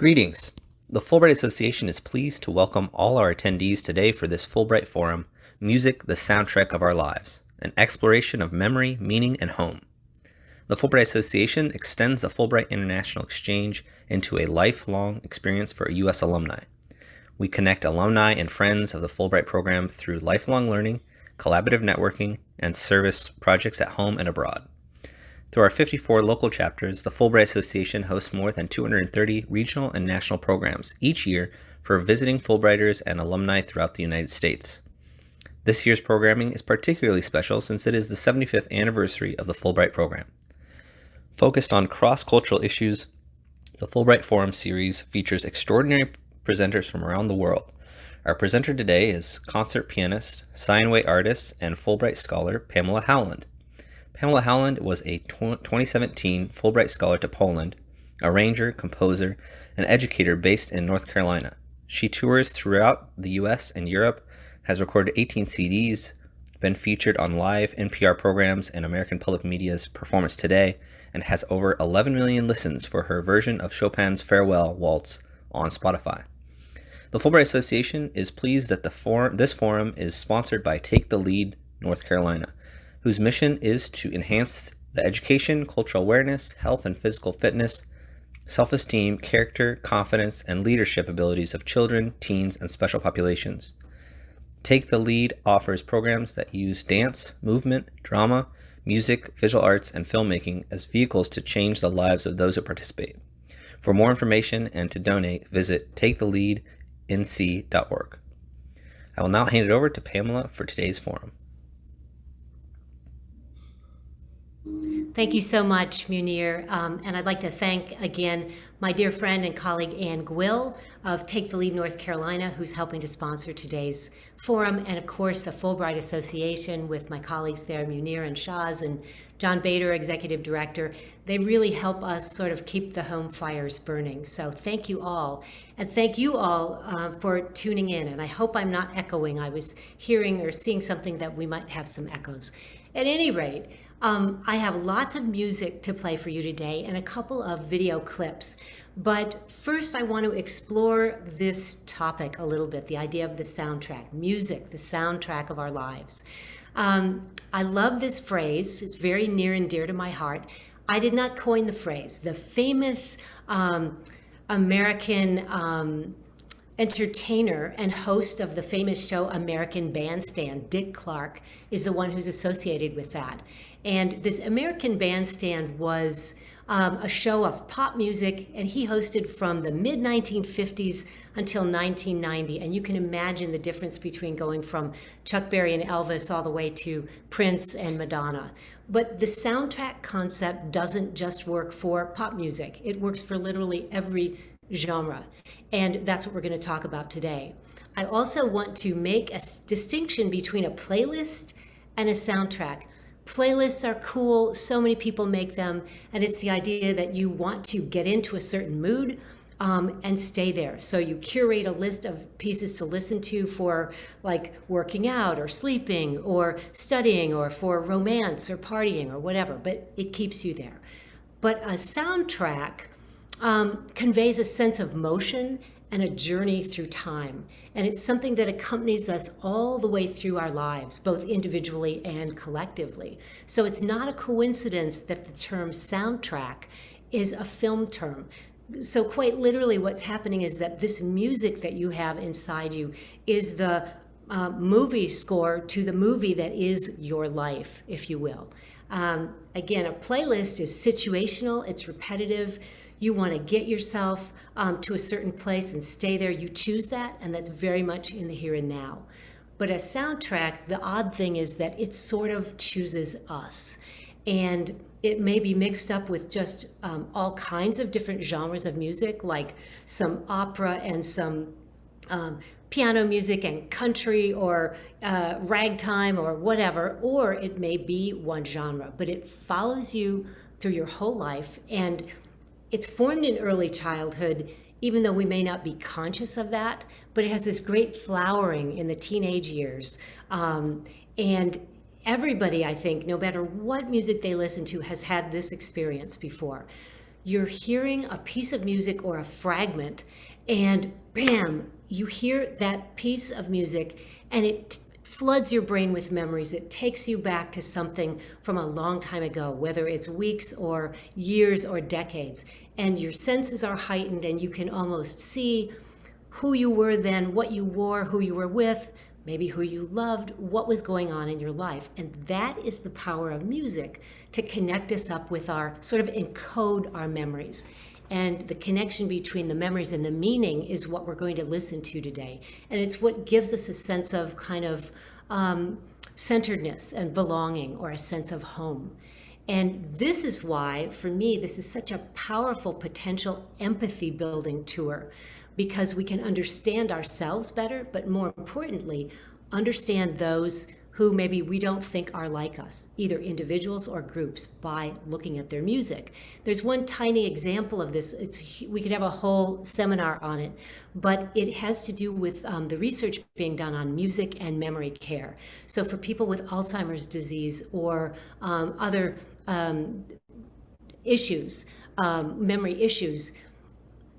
Greetings. The Fulbright Association is pleased to welcome all our attendees today for this Fulbright Forum, Music, the Soundtrack of Our Lives, an exploration of memory, meaning, and home. The Fulbright Association extends the Fulbright International Exchange into a lifelong experience for U.S. alumni. We connect alumni and friends of the Fulbright program through lifelong learning, collaborative networking, and service projects at home and abroad. Through our 54 local chapters, the Fulbright Association hosts more than 230 regional and national programs each year for visiting Fulbrighters and alumni throughout the United States. This year's programming is particularly special since it is the 75th anniversary of the Fulbright program. Focused on cross-cultural issues, the Fulbright Forum series features extraordinary presenters from around the world. Our presenter today is concert pianist, Steinway artist, and Fulbright scholar Pamela Howland. Pamela Howland was a 2017 Fulbright Scholar to Poland, arranger, composer, and educator based in North Carolina. She tours throughout the US and Europe, has recorded 18 CDs, been featured on live NPR programs and American Public Media's Performance Today, and has over 11 million listens for her version of Chopin's Farewell Waltz on Spotify. The Fulbright Association is pleased that the forum, this forum is sponsored by Take the Lead North Carolina, whose mission is to enhance the education, cultural awareness, health and physical fitness, self-esteem, character, confidence, and leadership abilities of children, teens, and special populations. Take the Lead offers programs that use dance, movement, drama, music, visual arts, and filmmaking as vehicles to change the lives of those who participate. For more information and to donate, visit taketheleadnc.org. I will now hand it over to Pamela for today's forum. Thank you so much, Munir. Um, and I'd like to thank again my dear friend and colleague Ann Gwill of Take the Lead North Carolina, who's helping to sponsor today's forum, and of course the Fulbright Association with my colleagues there, Munir and Shaz and John Bader, Executive Director. They really help us sort of keep the home fires burning. So thank you all. And thank you all uh, for tuning in. And I hope I'm not echoing. I was hearing or seeing something that we might have some echoes. At any rate, um, I have lots of music to play for you today and a couple of video clips. But first, I want to explore this topic a little bit, the idea of the soundtrack, music, the soundtrack of our lives. Um, I love this phrase. It's very near and dear to my heart. I did not coin the phrase. The famous um, American um, entertainer and host of the famous show American Bandstand, Dick Clark, is the one who's associated with that. And this American Bandstand was um, a show of pop music, and he hosted from the mid 1950s until 1990. And you can imagine the difference between going from Chuck Berry and Elvis all the way to Prince and Madonna. But the soundtrack concept doesn't just work for pop music, it works for literally every genre. And that's what we're going to talk about today. I also want to make a distinction between a playlist and a soundtrack. Playlists are cool, so many people make them, and it's the idea that you want to get into a certain mood um, and stay there. So you curate a list of pieces to listen to for like working out or sleeping or studying or for romance or partying or whatever, but it keeps you there. But a soundtrack um, conveys a sense of motion and a journey through time. And it's something that accompanies us all the way through our lives, both individually and collectively. So it's not a coincidence that the term soundtrack is a film term. So quite literally what's happening is that this music that you have inside you is the uh, movie score to the movie that is your life, if you will. Um, again, a playlist is situational, it's repetitive, you want to get yourself um, to a certain place and stay there. You choose that, and that's very much in the here and now. But a soundtrack, the odd thing is that it sort of chooses us. And it may be mixed up with just um, all kinds of different genres of music, like some opera and some um, piano music and country or uh, ragtime or whatever, or it may be one genre, but it follows you through your whole life. And it's formed in early childhood, even though we may not be conscious of that, but it has this great flowering in the teenage years. Um, and everybody, I think, no matter what music they listen to, has had this experience before. you're hearing a piece of music or a fragment, and bam, you hear that piece of music, and it floods your brain with memories. It takes you back to something from a long time ago, whether it's weeks or years or decades. And your senses are heightened, and you can almost see who you were then, what you wore, who you were with, maybe who you loved, what was going on in your life. And that is the power of music to connect us up with our sort of encode our memories. And the connection between the memories and the meaning is what we're going to listen to today. And it's what gives us a sense of kind of um, centeredness and belonging or a sense of home. And this is why, for me, this is such a powerful potential empathy building tour because we can understand ourselves better, but more importantly, understand those who maybe we don't think are like us, either individuals or groups, by looking at their music. There's one tiny example of this. It's, we could have a whole seminar on it, but it has to do with um, the research being done on music and memory care. So for people with Alzheimer's disease or um, other um, issues, um, memory issues,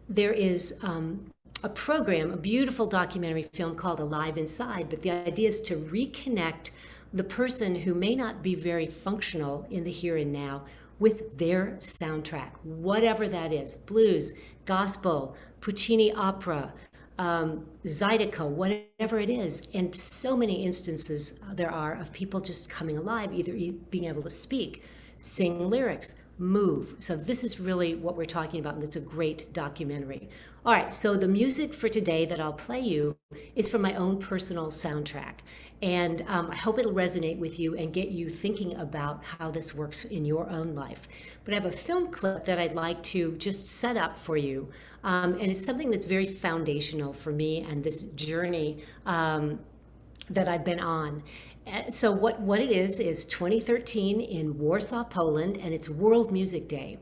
there is um, a program, a beautiful documentary film called Alive Inside, but the idea is to reconnect the person who may not be very functional in the here and now with their soundtrack, whatever that is blues, gospel, Puccini opera, um, Zydeco, whatever it is. And so many instances there are of people just coming alive, either being able to speak, sing lyrics, move. So this is really what we're talking about, and it's a great documentary. All right, so the music for today that I'll play you is from my own personal soundtrack. And um, I hope it'll resonate with you and get you thinking about how this works in your own life. But I have a film clip that I'd like to just set up for you. Um, and it's something that's very foundational for me and this journey um, that I've been on. Uh, so what, what it is, is 2013 in Warsaw, Poland, and it's World Music Day.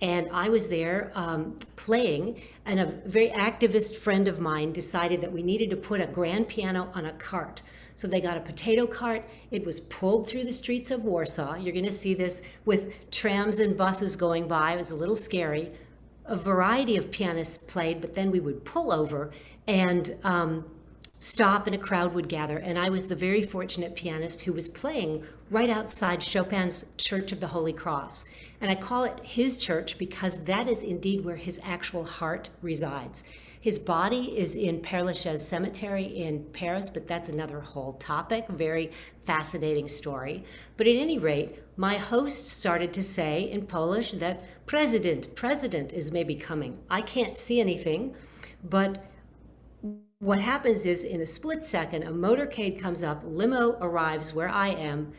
And I was there um, playing, and a very activist friend of mine decided that we needed to put a grand piano on a cart. So they got a potato cart. It was pulled through the streets of Warsaw. You're going to see this with trams and buses going by. It was a little scary. A variety of pianists played, but then we would pull over and um, stop and a crowd would gather. And I was the very fortunate pianist who was playing right outside Chopin's Church of the Holy Cross. And I call it his church because that is indeed where his actual heart resides. His body is in Père Lachaise Cemetery in Paris, but that's another whole topic, very fascinating story. But at any rate, my host started to say in Polish that president, president is maybe coming. I can't see anything, but what happens is in a split second, a motorcade comes up, limo arrives where I am,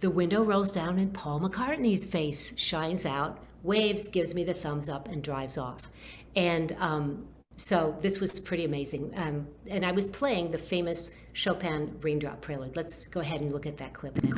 the window rolls down and Paul McCartney's face shines out, waves, gives me the thumbs up and drives off. And um, so this was pretty amazing. Um, and I was playing the famous Chopin Raindrop Prelude. Let's go ahead and look at that clip now.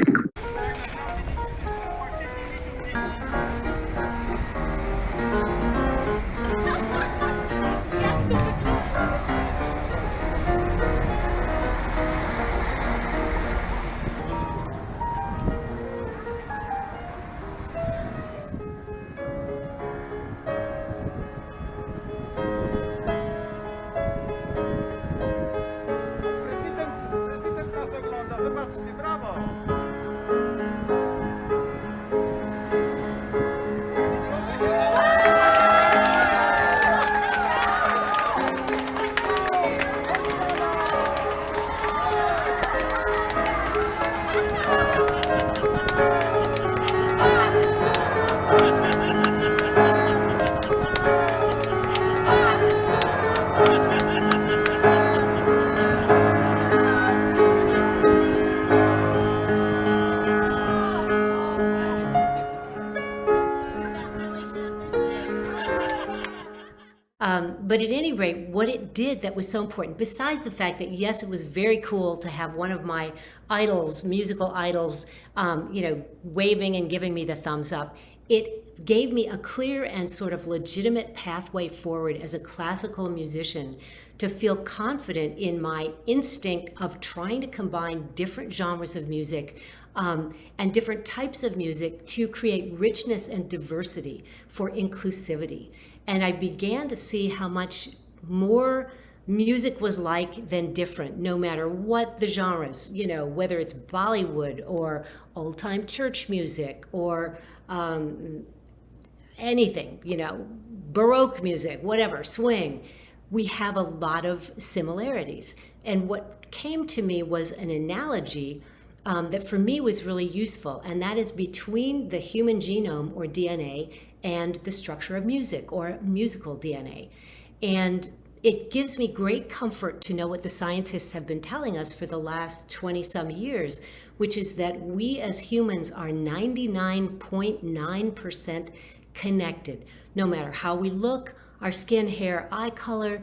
Did that was so important, besides the fact that yes, it was very cool to have one of my idols, musical idols, um, you know, waving and giving me the thumbs up, it gave me a clear and sort of legitimate pathway forward as a classical musician to feel confident in my instinct of trying to combine different genres of music um, and different types of music to create richness and diversity for inclusivity. And I began to see how much more music was like than different, no matter what the genres, you know, whether it's Bollywood or old time church music or um, anything, you know, Baroque music, whatever, swing. We have a lot of similarities. And what came to me was an analogy um, that for me was really useful, and that is between the human genome or DNA and the structure of music or musical DNA. And it gives me great comfort to know what the scientists have been telling us for the last 20 some years, which is that we as humans are 99.9% connected, no matter how we look, our skin, hair, eye color,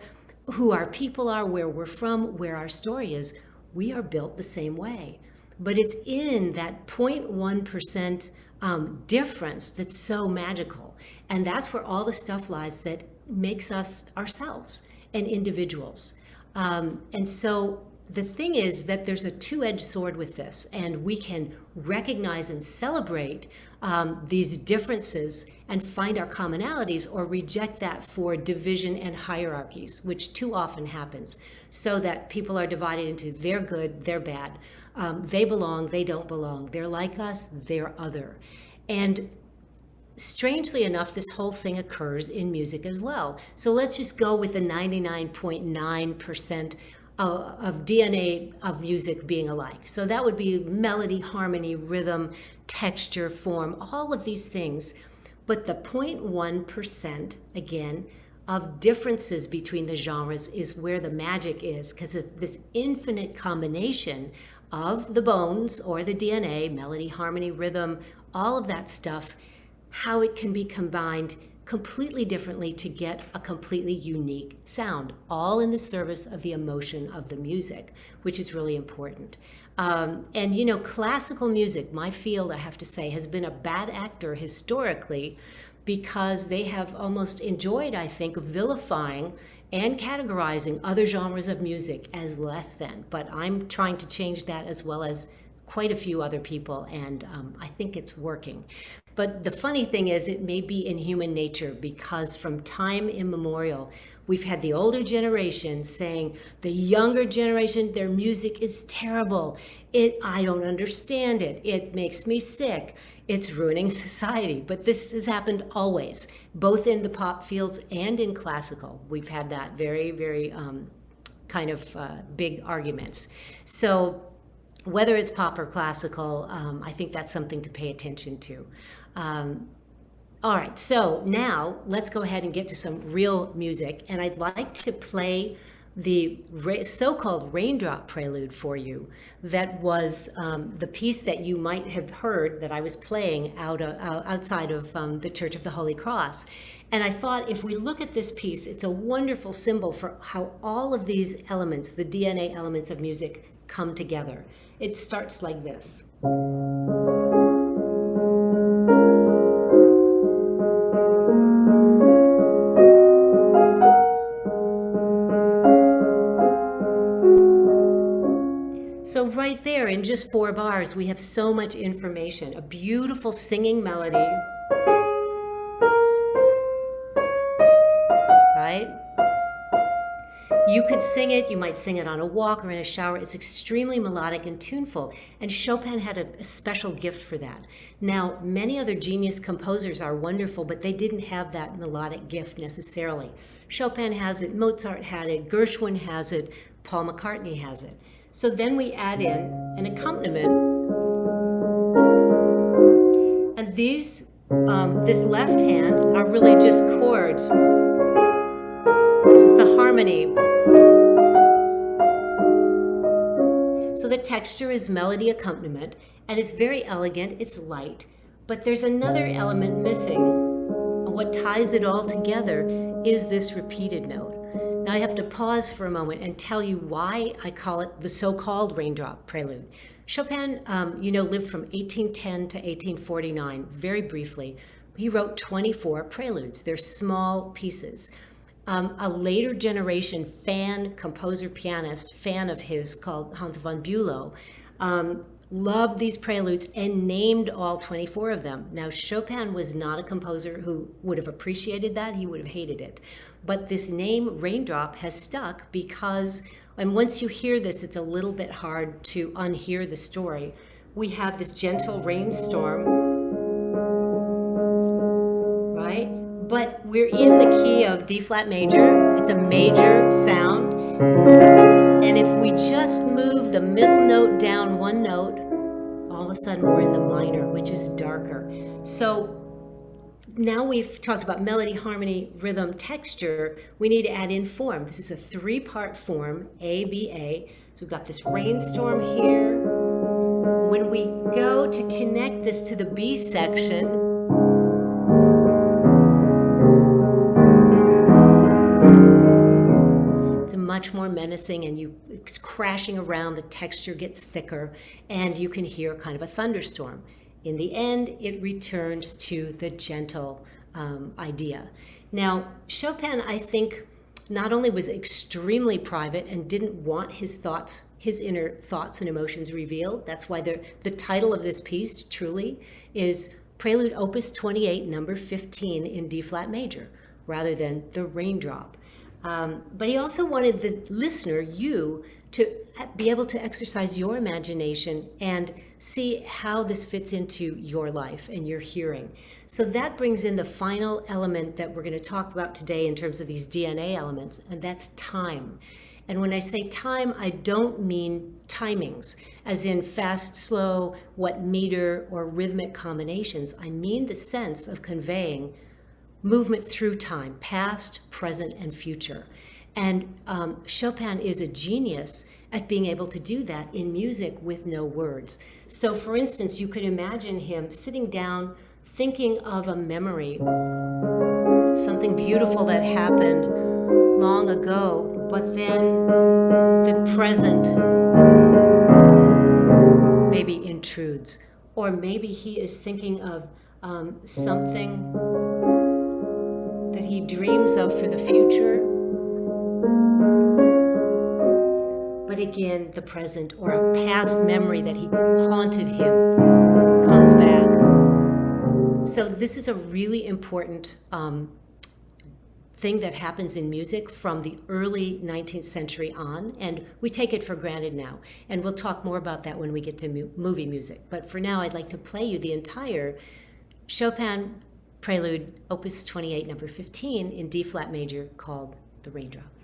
who our people are, where we're from, where our story is, we are built the same way. But it's in that 0.1% um, difference that's so magical. And that's where all the stuff lies that makes us ourselves and individuals. Um, and so the thing is that there's a two-edged sword with this, and we can recognize and celebrate um, these differences and find our commonalities or reject that for division and hierarchies, which too often happens, so that people are divided into they're good, they're bad, um, they belong, they don't belong, they're like us, they're other. And strangely enough, this whole thing occurs in music as well. So let's just go with the 99.9% of DNA of music being alike. So that would be melody, harmony, rhythm, texture, form, all of these things. But the 0.1%, again, of differences between the genres is where the magic is because this infinite combination of the bones or the DNA, melody, harmony, rhythm, all of that stuff how it can be combined completely differently to get a completely unique sound, all in the service of the emotion of the music, which is really important. Um, and you know, classical music, my field, I have to say, has been a bad actor historically because they have almost enjoyed, I think, vilifying and categorizing other genres of music as less than. But I'm trying to change that as well as quite a few other people, and um, I think it's working. But the funny thing is, it may be in human nature because from time immemorial, we've had the older generation saying the younger generation, their music is terrible. It, I don't understand it. It makes me sick. It's ruining society. But this has happened always, both in the pop fields and in classical. We've had that very, very um, kind of uh, big arguments. So whether it's pop or classical, um, I think that's something to pay attention to. Um, all right, so now let's go ahead and get to some real music. And I'd like to play the so-called raindrop prelude for you that was um, the piece that you might have heard that I was playing out uh, outside of um, the Church of the Holy Cross. And I thought if we look at this piece, it's a wonderful symbol for how all of these elements, the DNA elements of music, come together. It starts like this. In just four bars, we have so much information, a beautiful singing melody, right? You could sing it, you might sing it on a walk or in a shower. It's extremely melodic and tuneful. And Chopin had a, a, special gift for that. Now, many other genius composers are wonderful, but they didn't have that melodic gift necessarily. Chopin has it, Mozart had it, Gershwin has it, Paul McCartney has it. So then we add in an accompaniment. And these, um, this left hand are really just chords. This is the harmony. So the texture is melody accompaniment and it's very elegant, it's light, but there's another element missing. What ties it all together is this repeated note. Now I have to pause for a moment and tell you why I call it the so-called raindrop prelude. Chopin, um, you know, lived from 1810 to 1849, very briefly. He wrote 24 preludes. They're small pieces. Um, a later generation fan, composer, pianist, fan of his called Hans von Bülow, um, loved these preludes and named all 24 of them. Now, Chopin was not a composer who would have appreciated that, he would have hated it. But this name, Raindrop, has stuck because, and once you hear this, it's a little bit hard to unhear the story. We have this gentle rainstorm, right? But we're in the key of D flat major, it's a major sound. And if we just move the middle note down one note, all of a sudden we're in the minor, which is darker. So now we've talked about melody, harmony, rhythm, texture. We need to add in form. This is a three-part form, A, B, A. So we've got this rainstorm here. When we go to connect this to the B section, it's much more menacing and you it's crashing around, the texture gets thicker, and you can hear kind of a thunderstorm. In the end, it returns to the gentle um, idea. Now, Chopin, I think, not only was extremely private and didn't want his thoughts, his inner thoughts and emotions revealed. That's why the, the title of this piece, truly, is Prelude Opus 28, number 15 in D flat major, rather than the raindrop. Um, but he also wanted the listener, you, to be able to exercise your imagination and see how this fits into your life and your hearing. So that brings in the final element that we're going to talk about today in terms of these DNA elements, and that's time. And when I say time, I don't mean timings, as in fast, slow, what meter or rhythmic combinations. I mean the sense of conveying movement through time, past, present, and future. And um, Chopin is a genius at being able to do that in music with no words. So for instance, you could imagine him sitting down thinking of a memory, something beautiful that happened long ago, but then the present maybe intrudes. Or maybe he is thinking of um, something that he dreams of for the future. But again, the present or a past memory that he haunted him comes back. So this is a really important um, thing that happens in music from the early 19th century on, and we take it for granted now. And we'll talk more about that when we get to mu movie music. But for now, I'd like to play you the entire Chopin Prelude, Opus 28, number 15, in D flat major, called The Raindrop.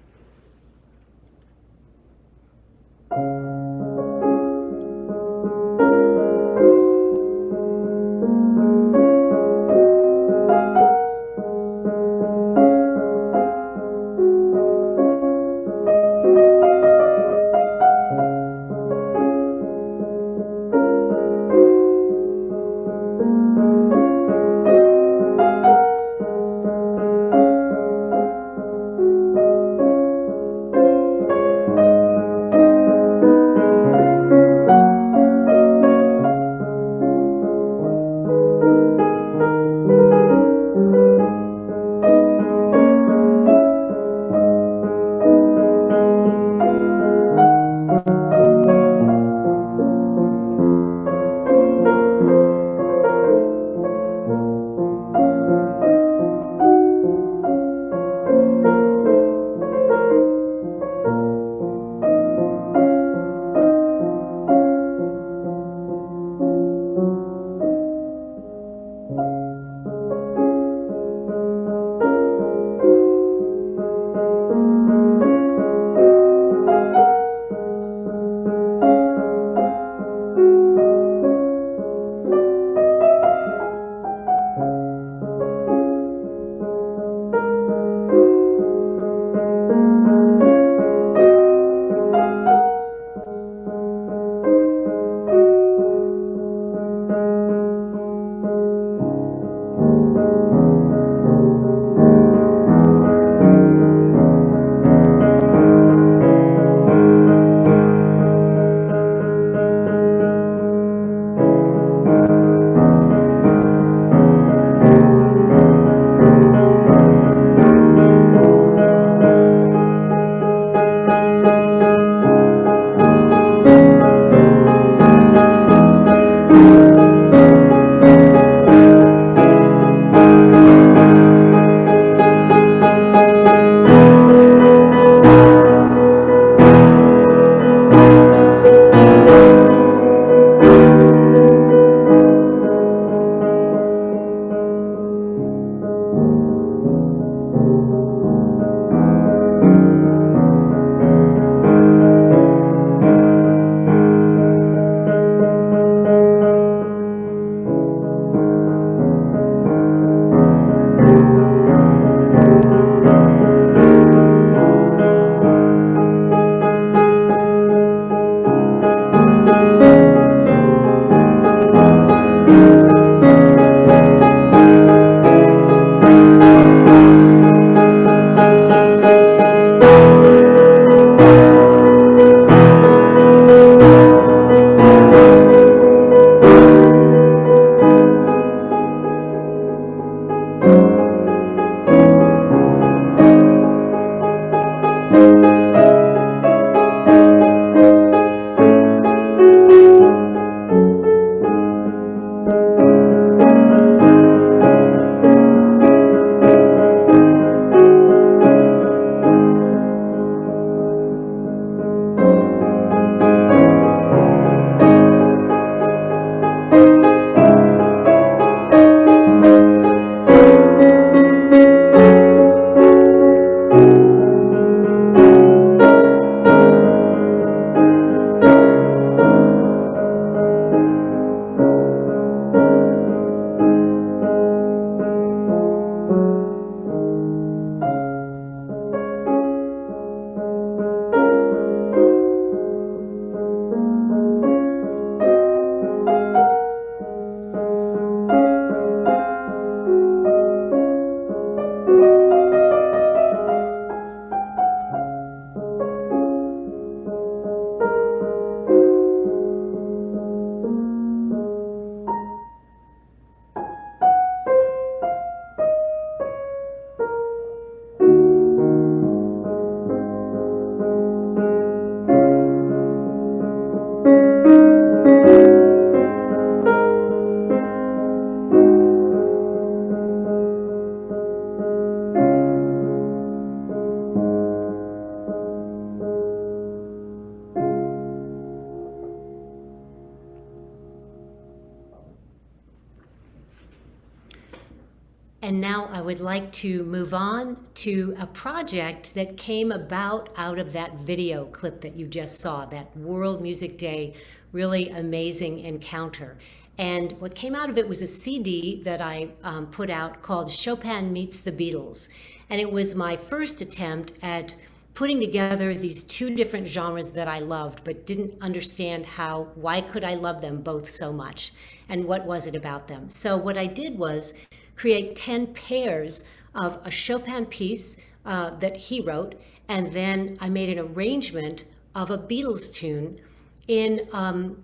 Project that came about out of that video clip that you just saw, that World Music Day really amazing encounter. And what came out of it was a CD that I um, put out called Chopin Meets the Beatles. And it was my first attempt at putting together these two different genres that I loved, but didn't understand how, why could I love them both so much? And what was it about them? So what I did was create 10 pairs of a Chopin piece uh, that he wrote, and then I made an arrangement of a Beatles tune in um,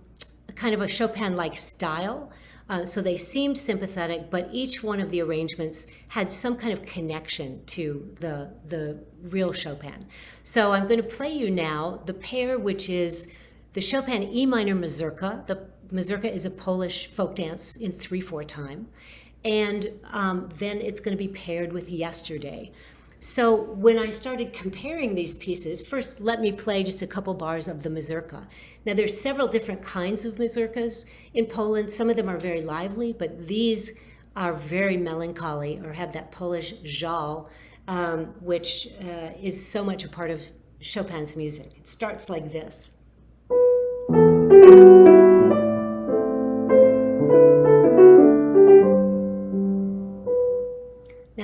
kind of a Chopin-like style. Uh, so they seemed sympathetic, but each one of the arrangements had some kind of connection to the, the real Chopin. So I'm going to play you now the pair, which is the Chopin E minor mazurka. The mazurka is a Polish folk dance in 3-4 time. And um, then it's going to be paired with yesterday. So when I started comparing these pieces, first let me play just a couple bars of the mazurka. Now there's several different kinds of mazurkas in Poland. Some of them are very lively, but these are very melancholy or have that Polish żal, um, which uh, is so much a part of Chopin's music. It starts like this.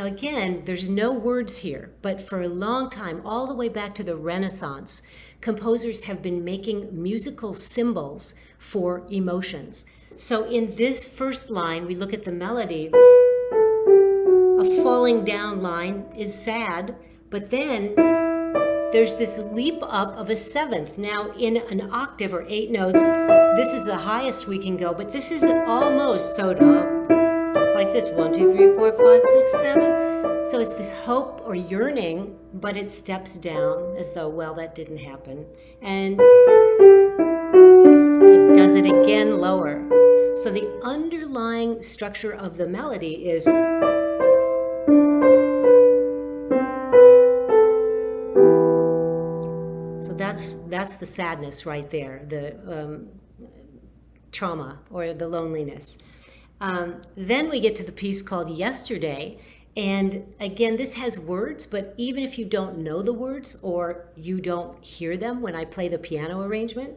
Now again, there's no words here, but for a long time, all the way back to the Renaissance, composers have been making musical symbols for emotions. So in this first line, we look at the melody. A falling down line is sad, but then there's this leap up of a seventh. Now in an octave or eight notes, this is the highest we can go, but this is almost so like this, one, two, three, four, five, six, seven. So it's this hope or yearning, but it steps down as though, well, that didn't happen. And it does it again lower. So the underlying structure of the melody is So that's that's the sadness right there, the um, trauma or the loneliness. Um, then we get to the piece called Yesterday. And again, this has words, but even if you don't know the words or you don't hear them when I play the piano arrangement,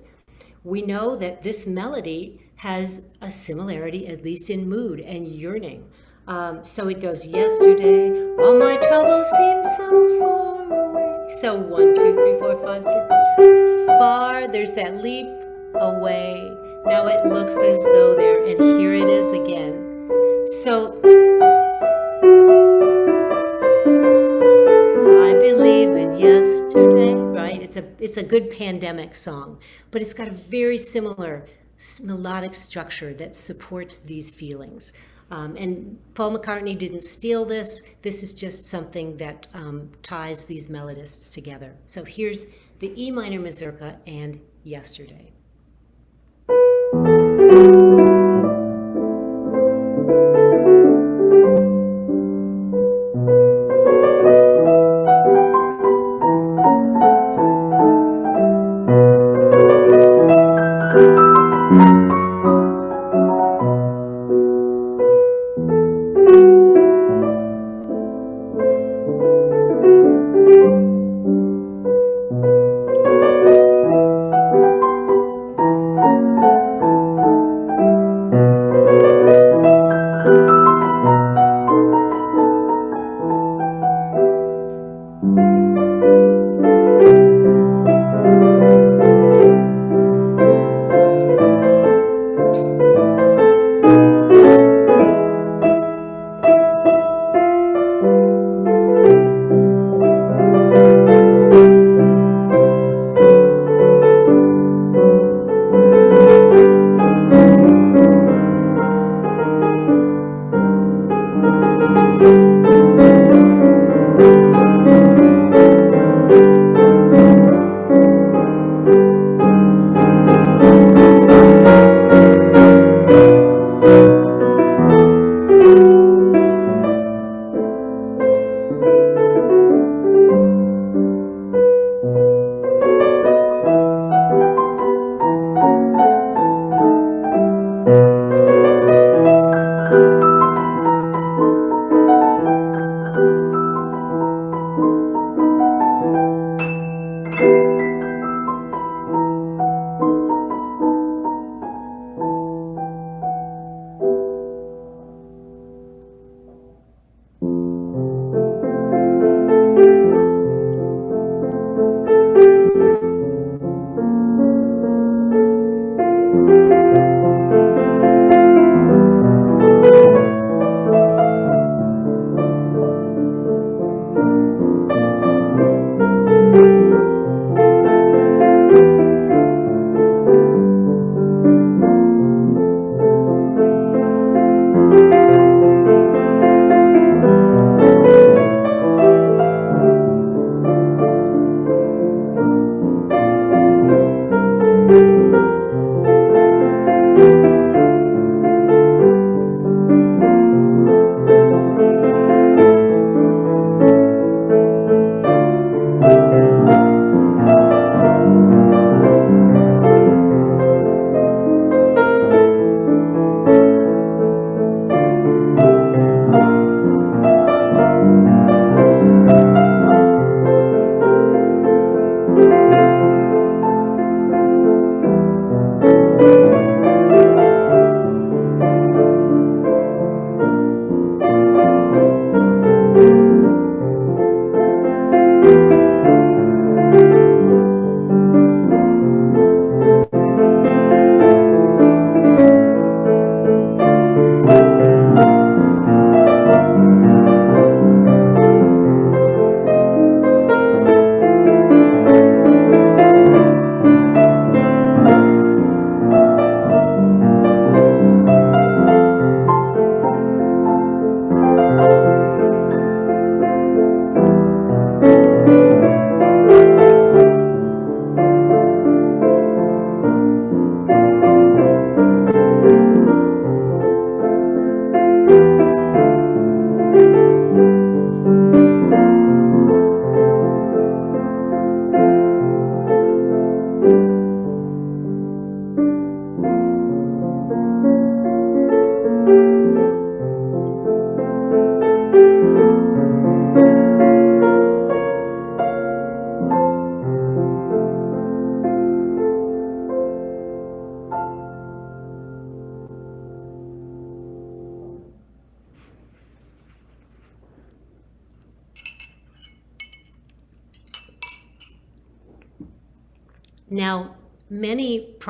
we know that this melody has a similarity, at least in mood and yearning. Um, so it goes, yesterday, all my troubles seem so far away. So one, two, three, four, five, six, far, there's that leap away. Now it looks as though there, and here it is again. So, I believe in yesterday, right? It's a, it's a good pandemic song, but it's got a very similar melodic structure that supports these feelings. Um, and Paul McCartney didn't steal this. This is just something that um, ties these melodists together. So here's the E minor mazurka and Yesterday. Now,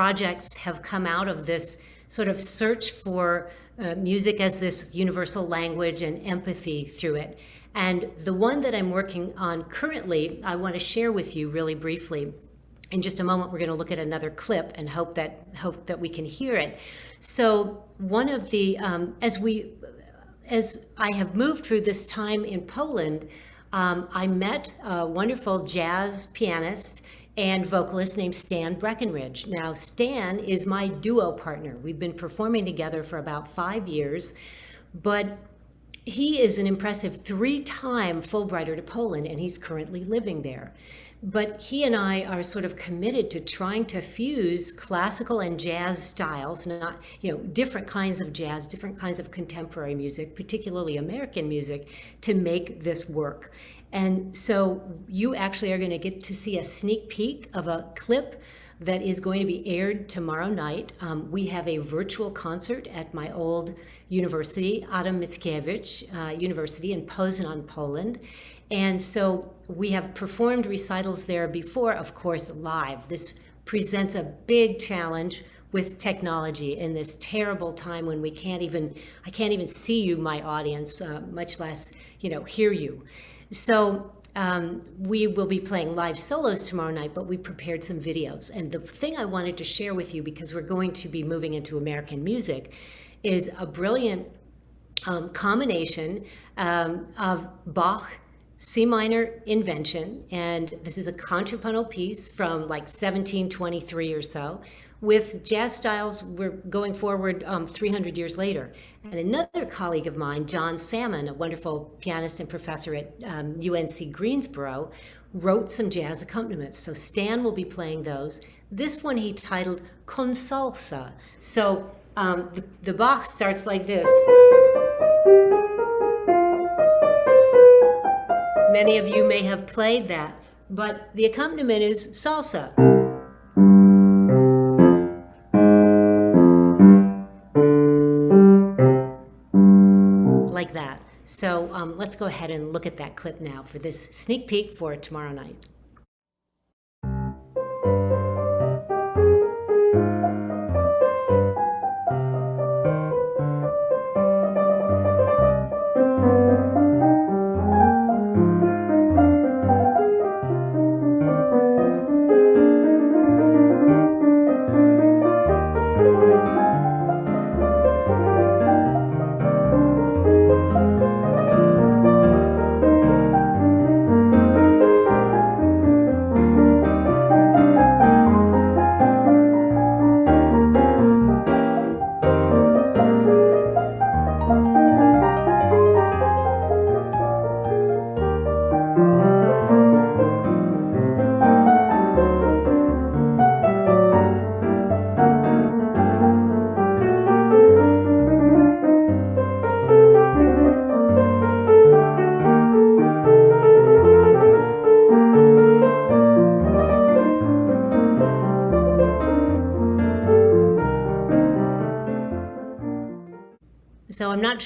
projects have come out of this sort of search for uh, music as this universal language and empathy through it. And the one that I'm working on currently, I want to share with you really briefly. In just a moment, we're going to look at another clip and hope that hope that we can hear it. So one of the um, as we as I have moved through this time in Poland, um, I met a wonderful jazz pianist and vocalist named Stan Breckenridge. Now, Stan is my duo partner. We've been performing together for about five years, but he is an impressive three-time Fulbrighter to Poland, and he's currently living there. But he and I are sort of committed to trying to fuse classical and jazz styles, not, you know, different kinds of jazz, different kinds of contemporary music, particularly American music, to make this work. And so you actually are going to get to see a sneak peek of a clip that is going to be aired tomorrow night. Um, we have a virtual concert at my old university, Adam Mickiewicz uh, University in Poznan, Poland. And so we have performed recitals there before, of course, live. This presents a big challenge with technology in this terrible time when we can't even, I can't even see you, my audience, uh, much less, you know, hear you. So um, we will be playing live solos tomorrow night, but we prepared some videos. And the thing I wanted to share with you, because we're going to be moving into American music, is a brilliant um, combination um, of Bach C minor invention, and this is a contrapuntal piece from like 1723 or so, with jazz styles we're going forward um, 300 years later. And another colleague of mine, John Salmon, a wonderful pianist and professor at um, UNC Greensboro, wrote some jazz accompaniments. So Stan will be playing those. This one he titled Con Salsa. So um, the, the Bach starts like this. Many of you may have played that, but the accompaniment is salsa. So um, let's go ahead and look at that clip now for this sneak peek for tomorrow night.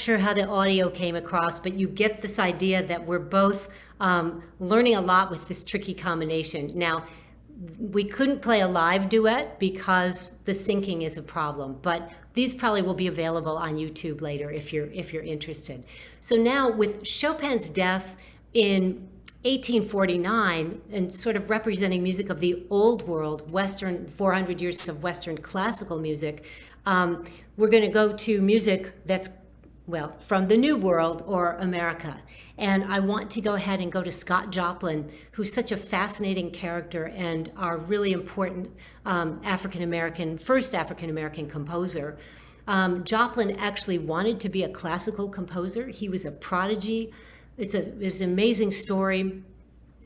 Sure how the audio came across, but you get this idea that we're both um, learning a lot with this tricky combination. Now, we couldn't play a live duet because the syncing is a problem, but these probably will be available on YouTube later if you're if you're interested. So now with Chopin's death in 1849 and sort of representing music of the old world, Western 400 years of Western classical music, um, we're going to go to music that's well, from the New World or America. And I want to go ahead and go to Scott Joplin, who's such a fascinating character and our really important um, African-American, first African-American composer. Um, Joplin actually wanted to be a classical composer. He was a prodigy. It's, a, it's an amazing story.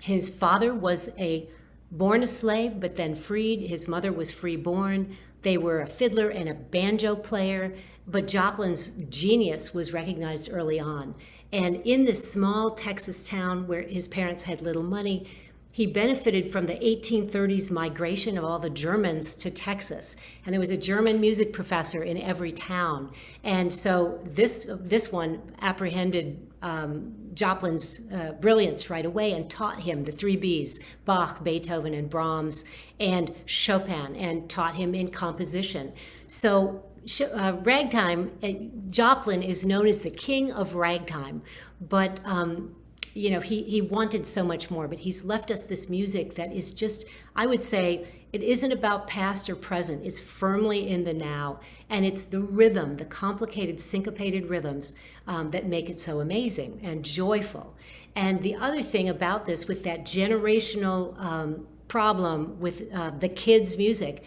His father was a born a slave, but then freed. His mother was free-born. They were a fiddler and a banjo player. But Joplin's genius was recognized early on. And in this small Texas town where his parents had little money, he benefited from the 1830s migration of all the Germans to Texas. And there was a German music professor in every town. And so this, this one apprehended um, Joplin's uh, brilliance right away and taught him the three B's, Bach, Beethoven, and Brahms, and Chopin, and taught him in composition. So uh, ragtime, uh, Joplin is known as the king of ragtime, but um, you know, he, he wanted so much more, but he's left us this music that is just, I would say, it isn't about past or present. It's firmly in the now. And it's the rhythm, the complicated syncopated rhythms um, that make it so amazing and joyful. And the other thing about this, with that generational um, problem with uh, the kids' music,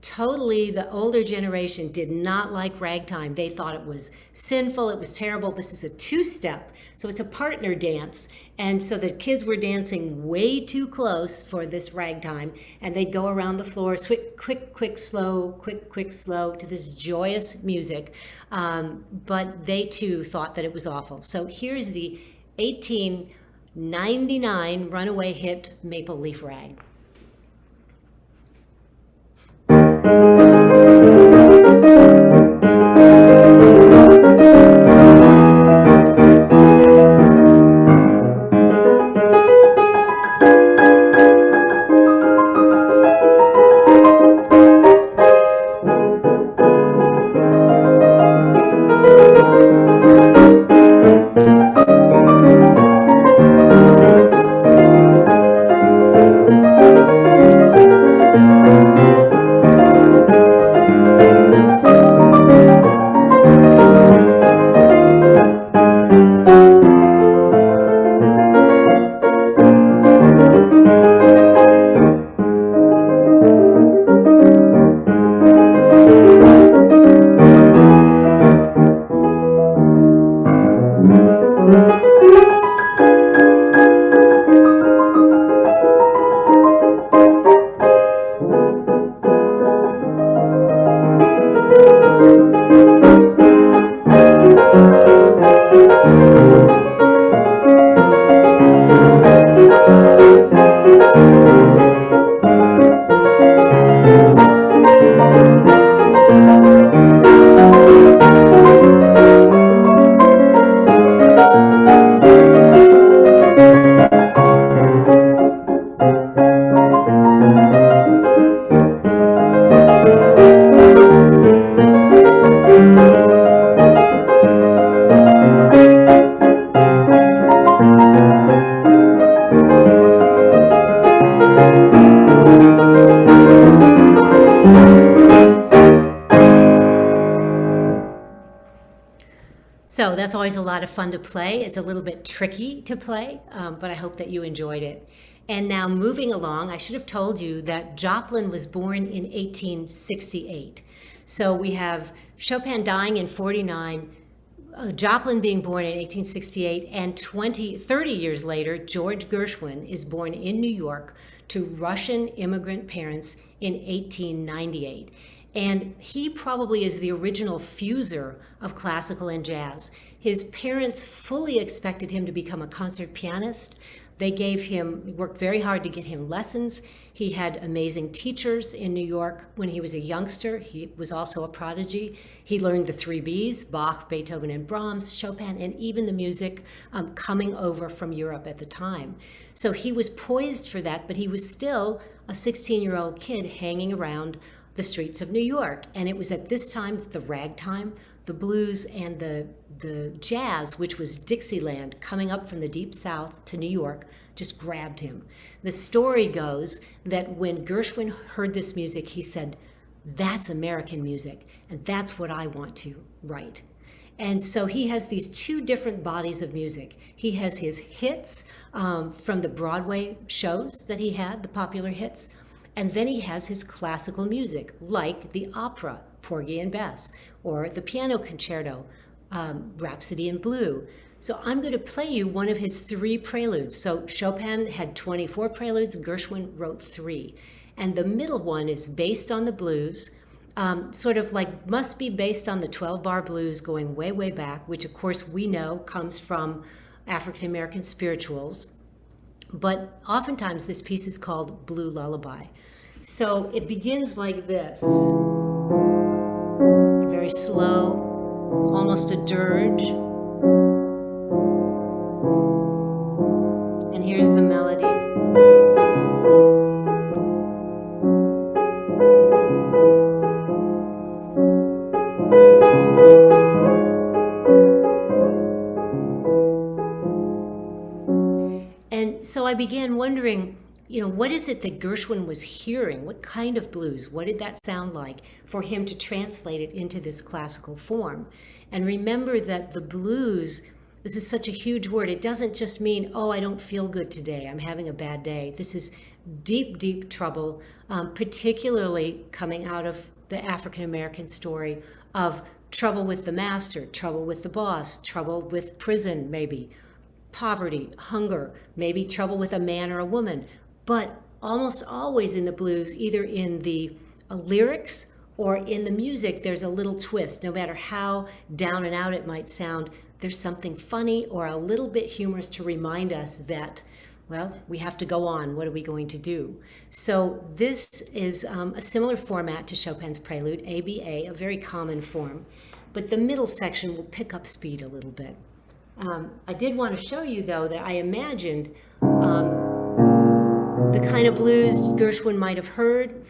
totally the older generation did not like ragtime. They thought it was sinful, it was terrible. This is a two step, so it's a partner dance. And so the kids were dancing way too close for this ragtime, and they'd go around the floor, quick, quick, quick, slow, quick, quick, slow, to this joyous music. Um, but they too thought that it was awful. So here's the 1899 runaway hit Maple Leaf Rag. So fun to play. It's a little bit tricky to play, um, but I hope that you enjoyed it. And now moving along, I should have told you that Joplin was born in 1868. So we have Chopin dying in 49, uh, Joplin being born in 1868, and 20, 30 years later, George Gershwin is born in New York to Russian immigrant parents in 1898. And he probably is the original fuser of classical and jazz. His parents fully expected him to become a concert pianist. They gave him, worked very hard to get him lessons. He had amazing teachers in New York when he was a youngster. He was also a prodigy. He learned the three B's, Bach, Beethoven, and Brahms, Chopin, and even the music um, coming over from Europe at the time. So he was poised for that, but he was still a 16-year-old kid hanging around the streets of New York. And it was at this time the ragtime, the blues, and the, the jazz, which was Dixieland, coming up from the deep south to New York, just grabbed him. The story goes that when Gershwin heard this music, he said, That's American music, and that's what I want to write. And so he has these two different bodies of music. He has his hits um, from the Broadway shows that he had, the popular hits, and then he has his classical music, like the opera, Porgy and Bess, or the piano concerto, um, Rhapsody in Blue. So I'm going to play you one of his three preludes. So Chopin had 24 preludes, Gershwin wrote three. And the middle one is based on the blues, um, sort of like must be based on the 12 bar blues going way, way back, which of course we know comes from African American spirituals. but oftentimes this piece is called Blue Lullaby. So it begins like this. Very slow, almost a dirge. And here's the melody. And so I began wondering, you know, what is it that Gershwin was hearing? What kind of blues? What did that sound like for him to translate it into this classical form? And remember that the blues, this is such a huge word. It doesn't just mean, oh, I don't feel good today. I'm having a bad day. This is deep, deep trouble, um, particularly coming out of the African American story of trouble with the master, trouble with the boss, trouble with prison, maybe, poverty, hunger, maybe trouble with a man or a woman. But almost always in the blues, either in the uh, lyrics or in the music, there's a little twist. No matter how down and out it might sound, there's something funny or a little bit humorous to remind us that, well, we have to go on. What are we going to do? So this is um, a similar format to Chopin's Prelude, ABA, a very common form. But the middle section will pick up speed a little bit. Um, I did want to show you, though, that I imagined um, the kind of blues Gershwin might have heard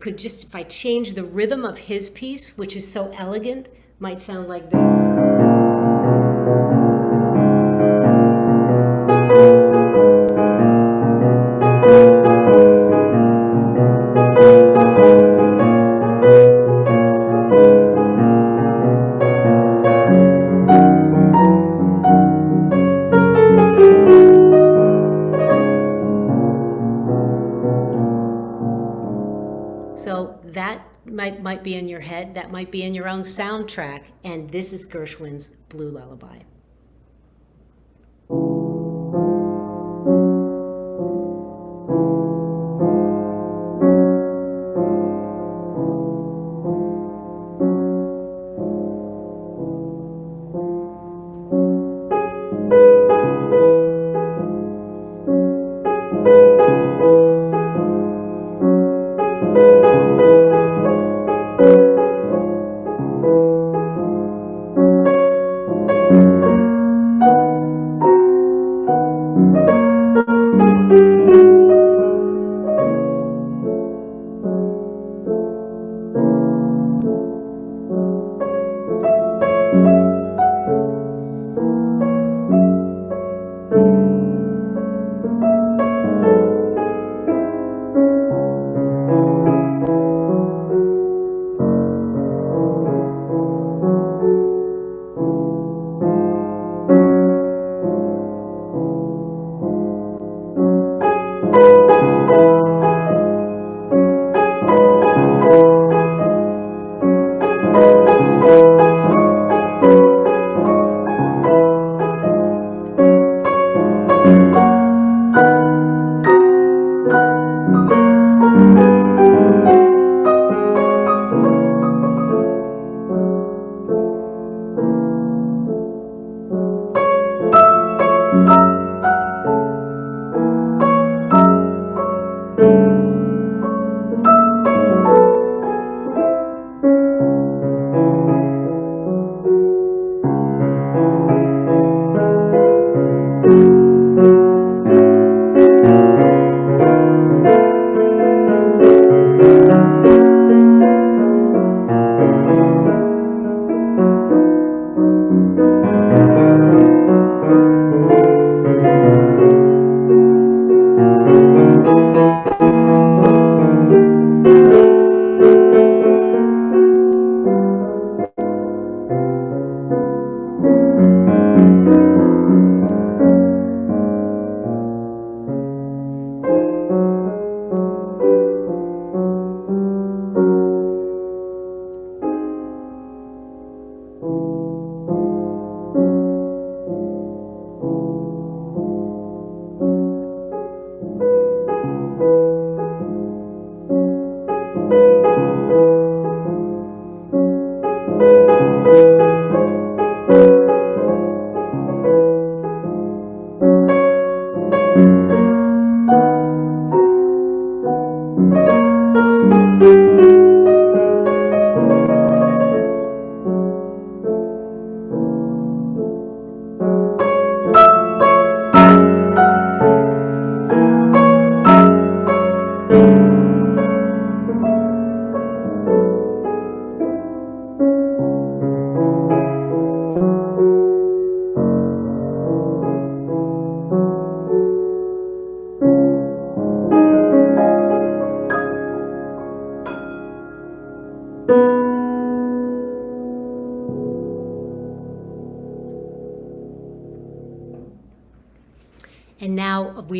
could just, if I change the rhythm of his piece, which is so elegant, might sound like this. Own soundtrack, and this is Gershwin's Blue Lullaby.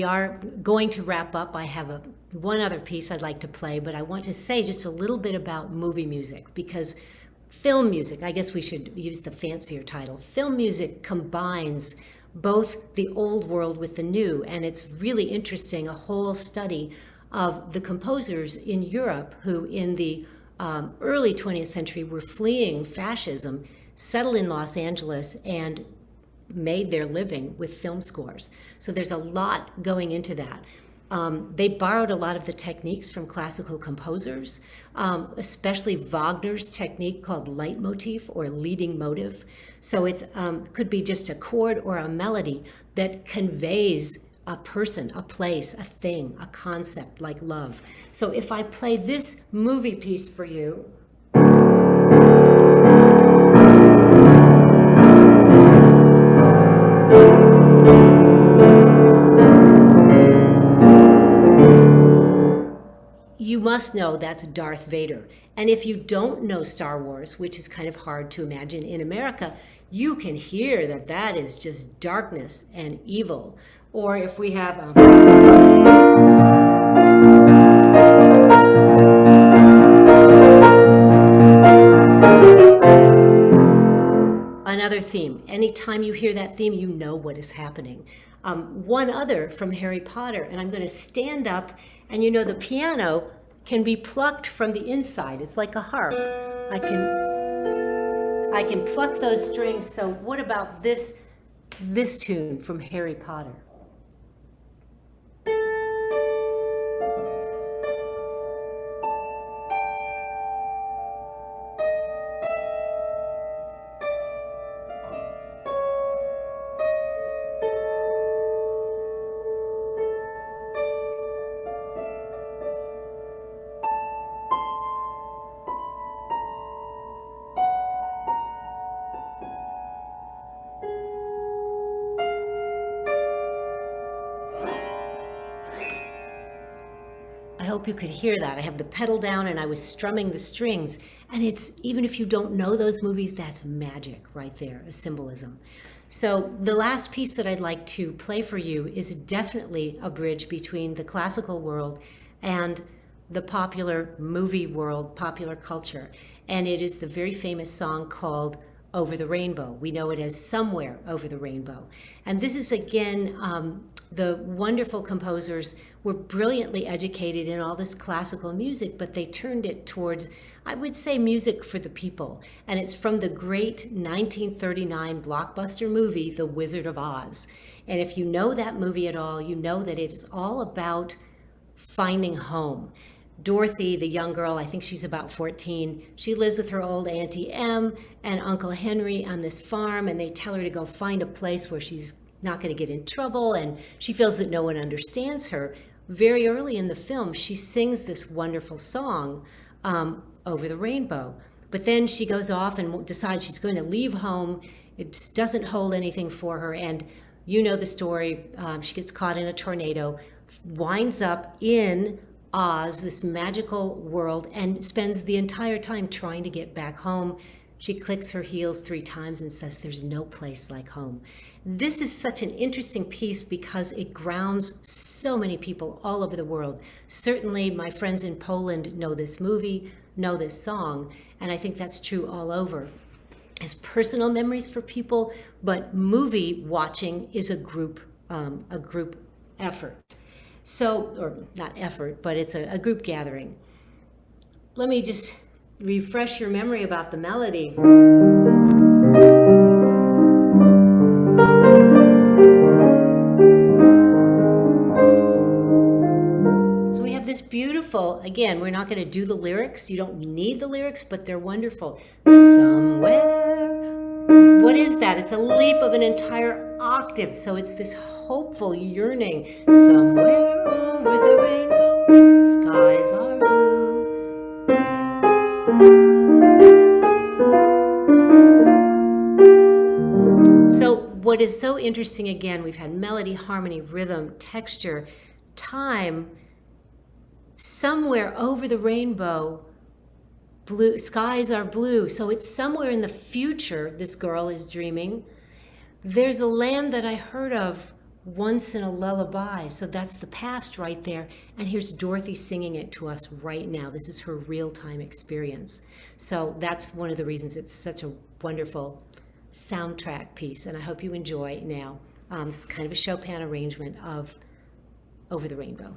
We are going to wrap up. I have a one other piece I'd like to play, but I want to say just a little bit about movie music because film music, I guess we should use the fancier title. Film music combines both the old world with the new, and it's really interesting, a whole study of the composers in Europe who in the um, early 20th century were fleeing fascism, settled in Los Angeles and made their living with film scores. So there's a lot going into that. Um, they borrowed a lot of the techniques from classical composers, um, especially Wagner's technique called leitmotif or leading motive. So it um, could be just a chord or a melody that conveys a person, a place, a thing, a concept like love. So if I play this movie piece for you, must know that's Darth Vader. And if you don't know Star Wars, which is kind of hard to imagine in America, you can hear that that is just darkness and evil. Or if we have um, another theme. Anytime you hear that theme, you know what is happening. Um, one other from Harry Potter, and I'm going to stand up, and you know the piano can be plucked from the inside. It's like a harp. I can, I can pluck those strings. So what about this, this tune from Harry Potter? Hope you could hear that. I have the pedal down and I was strumming the strings. And it's, even if you don't know those movies, that's magic right there, a symbolism. So the last piece that I'd like to play for you is definitely a bridge between the classical world and the popular movie world, popular culture. And it is the very famous song called Over the Rainbow. We know it as Somewhere Over the Rainbow. And this is again um, the wonderful composers were brilliantly educated in all this classical music, but they turned it towards, I would say, music for the people. And it's from the great 1939 blockbuster movie, The Wizard of Oz. And if you know that movie at all, you know that it is all about finding home. Dorothy, the young girl, I think she's about 14, she lives with her old Auntie Em and Uncle Henry on this farm, and they tell her to go find a place where she's not going to get in trouble, and she feels that no one understands her. Very early in the film, she sings this wonderful song, um, Over the Rainbow. But then she goes off and decides she's going to leave home. It doesn't hold anything for her. And you know the story. Um, she gets caught in a tornado, winds up in Oz, this magical world, and spends the entire time trying to get back home. She clicks her heels three times and says, There's no place like home. This is such an interesting piece because it grounds so many people all over the world. Certainly my friends in Poland know this movie, know this song, and I think that's true all over. As personal memories for people, but movie watching is a group, um, a group effort. So, or not effort, but it's a, a group gathering. Let me just refresh your memory about the melody. So we have this beautiful. Again, we're not going to do the lyrics. You don't need the lyrics, but they're wonderful. Somewhere. What is that? It's a leap of an entire octave. So it's this hopeful yearning. Somewhere over the rainbow, skies are blue. What is so interesting, again, we've had melody, harmony, rhythm, texture, time, somewhere over the rainbow, blue skies are blue. So it's somewhere in the future, this girl is dreaming. There's a land that I heard of once in a lullaby. So that's the past right there. And here's Dorothy singing it to us right now. This is her real time experience. So that's one of the reasons it's such a wonderful soundtrack piece. And I hope you enjoy now. Um, it's kind of a Chopin arrangement of Over the Rainbow.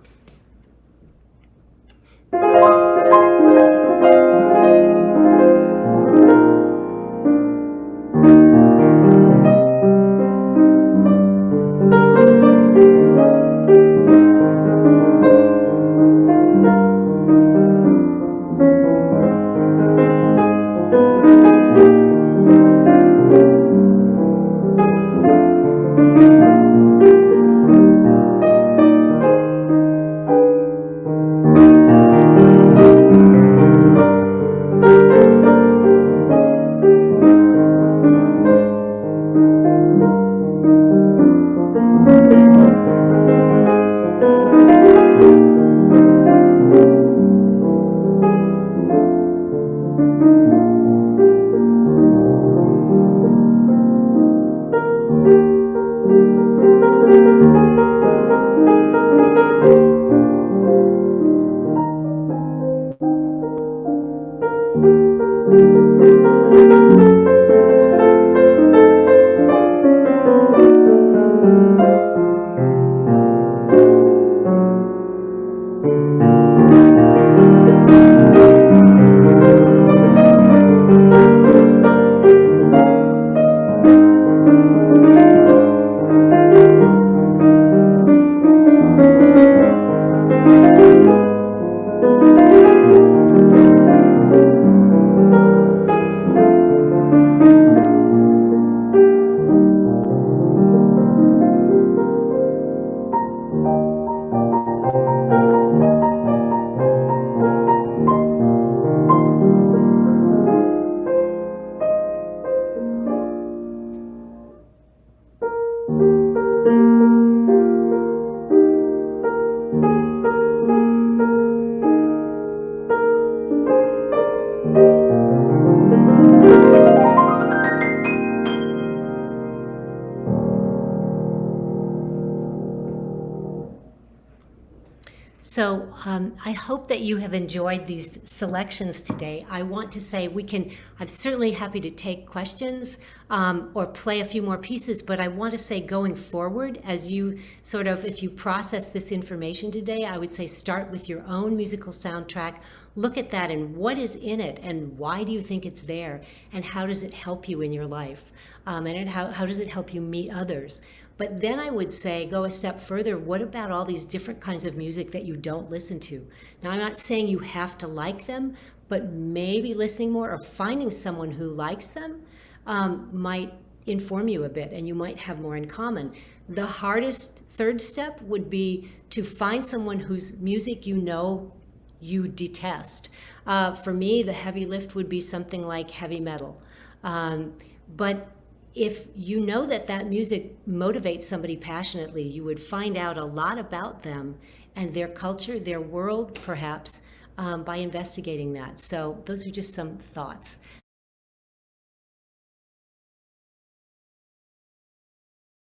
You have enjoyed these selections today. I want to say we can, I'm certainly happy to take questions um, or play a few more pieces, but I want to say going forward, as you sort of, if you process this information today, I would say start with your own musical soundtrack, look at that and what is in it and why do you think it's there and how does it help you in your life um, and how, how does it help you meet others but then I would say, go a step further. What about all these different kinds of music that you don't listen to? Now, I'm not saying you have to like them, but maybe listening more or finding someone who likes them um, might inform you a bit and you might have more in common. The hardest third step would be to find someone whose music you know you detest. Uh, for me, the heavy lift would be something like heavy metal. Um, but if you know that that music motivates somebody passionately, you would find out a lot about them and their culture, their world, perhaps, um, by investigating that. So those are just some thoughts.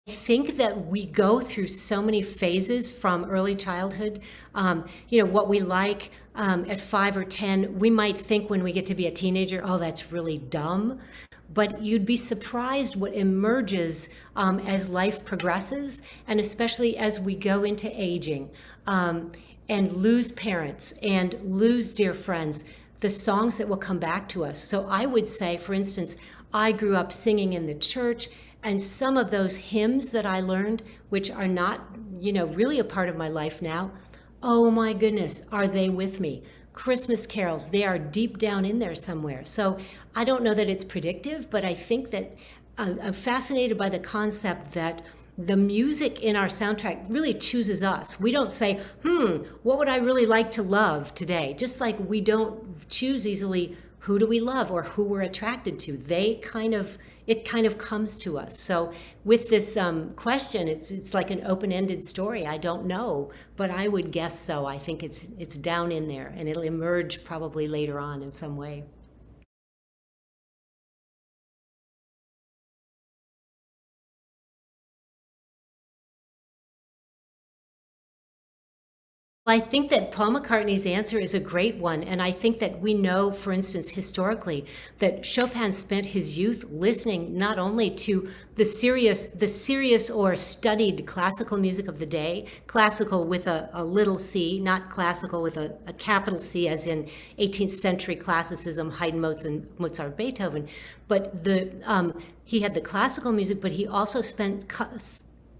I think that we go through so many phases from early childhood. Um, you know, what we like um, at five or 10, we might think when we get to be a teenager, oh, that's really dumb but you'd be surprised what emerges um, as life progresses, and especially as we go into aging um, and lose parents and lose dear friends, the songs that will come back to us. So I would say, for instance, I grew up singing in the church, and some of those hymns that I learned, which are not, you know, really a part of my life now, oh my goodness, are they with me? Christmas carols, they are deep down in there somewhere. So I don't know that it's predictive, but I think that uh, I'm fascinated by the concept that the music in our soundtrack really chooses us. We don't say, hmm, what would I really like to love today? Just like we don't choose easily who do we love or who we're attracted to. They kind of it kind of comes to us. So with this um, question, it's it's like an open-ended story. I don't know, but I would guess so. I think it's it's down in there, and it'll emerge probably later on in some way. I think that Paul McCartney's answer is a great one. And I think that we know, for instance, historically, that Chopin spent his youth listening not only to the serious, the serious or studied classical music of the day, classical with a, a little c, not classical with a, a, capital C, as in 18th century classicism, Haydn, Mozart, Mozart Beethoven, but the um, he had the classical music, but he also spent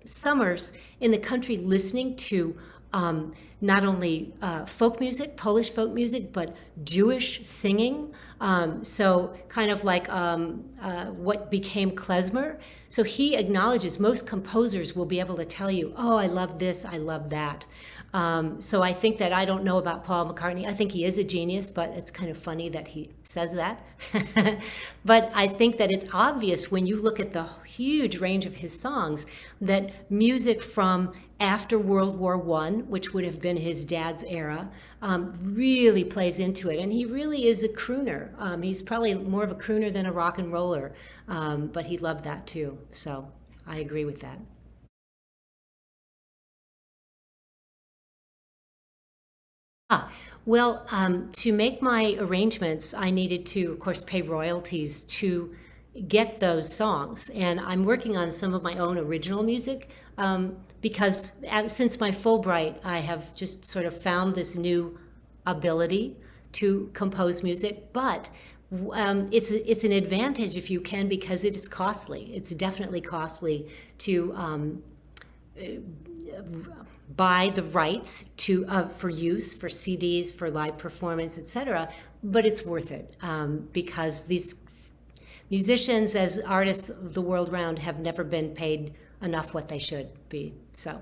summers in the country listening to um, not only uh, folk music, Polish folk music, but Jewish singing. Um, so kind of like um, uh, what became klezmer. So he acknowledges most composers will be able to tell you, oh, I love this, I love that. Um, so I think that I don't know about Paul McCartney. I think he is a genius, but it's kind of funny that he says that. but I think that it's obvious when you look at the huge range of his songs that music from after World War One, which would have been his dad's era, um, really plays into it. And he really is a crooner. Um, he's probably more of a crooner than a rock and roller, um, but he loved that too. So I agree with that. Ah, well, um, to make my arrangements, I needed to, of course, pay royalties to get those songs. And I'm working on some of my own original music um, because since my Fulbright, I have just sort of found this new ability to compose music. But um, it's it's an advantage if you can because it is costly. It's definitely costly to um, buy the rights to uh, for use for CDs for live performance, etc. But it's worth it um, because these musicians, as artists the world round, have never been paid enough what they should be. So.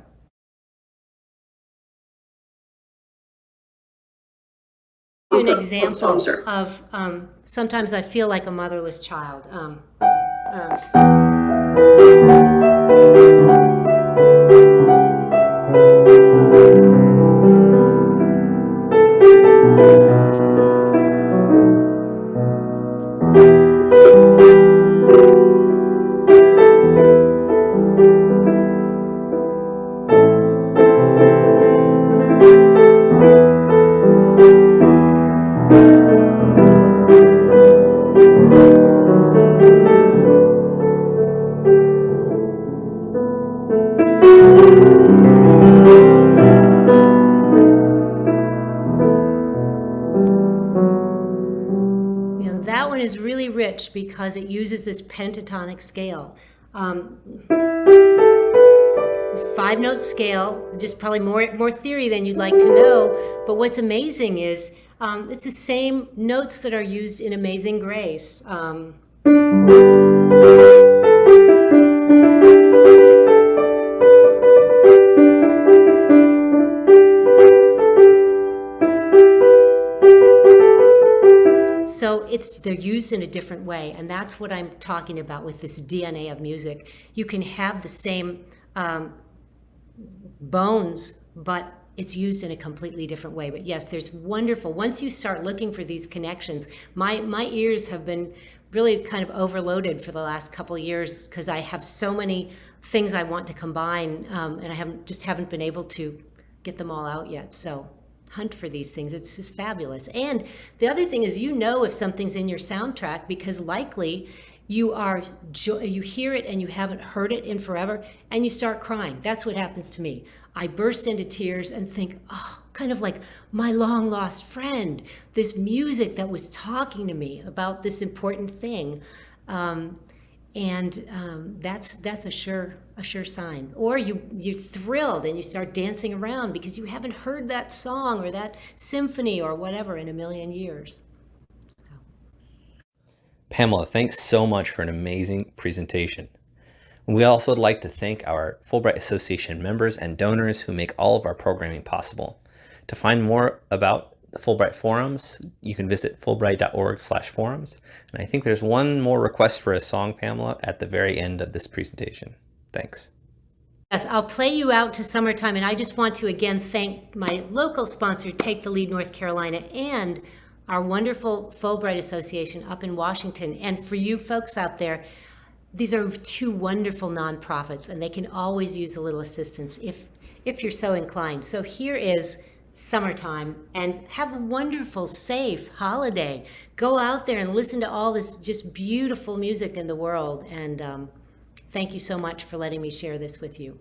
An example of um, sometimes I feel like a motherless child. Um, um. Pentatonic scale. Um, five note scale, just probably more, more theory than you'd like to know. But what's amazing is um, it's the same notes that are used in Amazing Grace. Um, it's they're used in a different way, and that's what I'm talking about with this DNA of music. You can have the same um, bones, but it's used in a completely different way. But yes, there's wonderful. Once you start looking for these connections, my my ears have been really kind of overloaded for the last couple years because I have so many things I want to combine, um, and I haven't just haven't been able to get them all out yet. So hunt for these things. It's just fabulous. And the other thing is you know if something's in your soundtrack because likely you are you hear it and you haven't heard it in forever and you start crying. That's what happens to me. I burst into tears and think, oh, kind of like my long lost friend, this music that was talking to me about this important thing. Um, and um, that's that's a sure a sure sign. Or you you're thrilled and you start dancing around because you haven't heard that song or that symphony or whatever in a million years. Pamela, thanks so much for an amazing presentation. We also would like to thank our Fulbright Association members and donors who make all of our programming possible. To find more about the Fulbright forums, you can visit fulbright.org slash forums. And I think there's one more request for a song, Pamela, at the very end of this presentation. Thanks. Yes, I'll play you out to summertime. And I just want to again thank my local sponsor, Take the Lead North Carolina, and our wonderful Fulbright Association up in Washington. And for you folks out there, these are two wonderful nonprofits, and they can always use a little assistance if, if you're so inclined. So here is summertime and have a wonderful, safe holiday. Go out there and listen to all this just beautiful music in the world. And um, thank you so much for letting me share this with you.